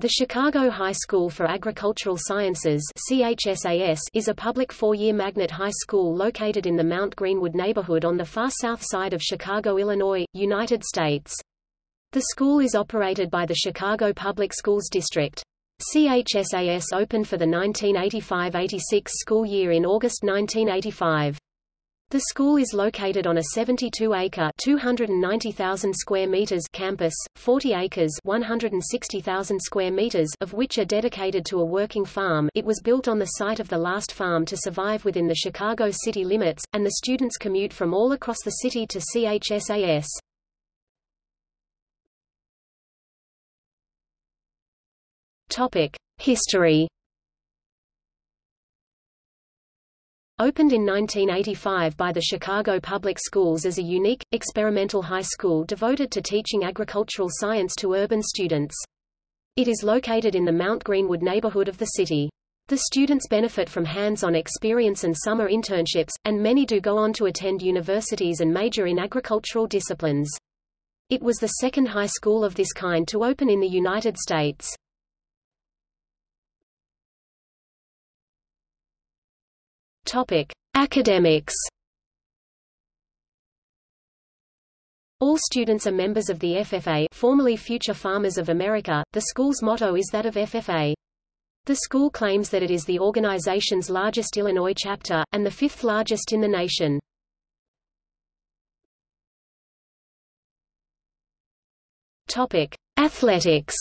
The Chicago High School for Agricultural Sciences is a public four-year magnet high school located in the Mount Greenwood neighborhood on the far south side of Chicago, Illinois, United States. The school is operated by the Chicago Public Schools District. CHSAS opened for the 1985–86 school year in August 1985. The school is located on a 72-acre (290,000 square meters) campus, 40 acres (160,000 square meters) of which are dedicated to a working farm. It was built on the site of the last farm to survive within the Chicago city limits, and the students commute from all across the city to CHSAS. Topic: History Opened in 1985 by the Chicago Public Schools as a unique, experimental high school devoted to teaching agricultural science to urban students. It is located in the Mount Greenwood neighborhood of the city. The students benefit from hands-on experience and summer internships, and many do go on to attend universities and major in agricultural disciplines. It was the second high school of this kind to open in the United States. Topic: Academics. All students are members of the FFA, formerly Future Farmers of America. The school's motto is that of FFA. The school claims that it is the organization's largest Illinois chapter, and the fifth largest in the nation. Topic: Athletics.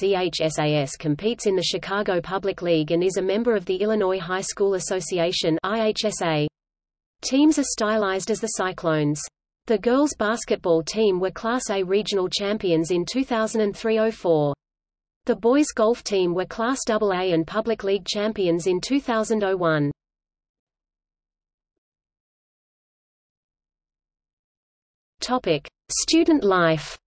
CHSAS competes in the Chicago Public League and is a member of the Illinois High School Association IHSA. Teams are stylized as the Cyclones. The girls' basketball team were Class A regional champions in 2003–04. The boys' golf team were Class AA and Public League champions in 2001. Topic: Student life.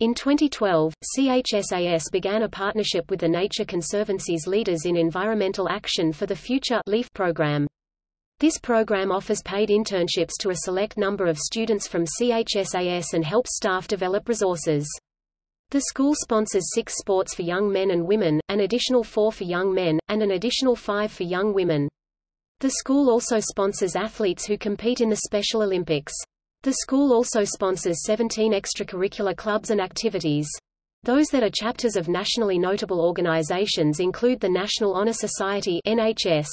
In 2012, CHSAS began a partnership with the Nature Conservancy's Leaders in Environmental Action for the Future LEAF program. This program offers paid internships to a select number of students from CHSAS and helps staff develop resources. The school sponsors six sports for young men and women, an additional four for young men, and an additional five for young women. The school also sponsors athletes who compete in the Special Olympics. The school also sponsors 17 extracurricular clubs and activities. Those that are chapters of nationally notable organizations include the National Honor Society NHS.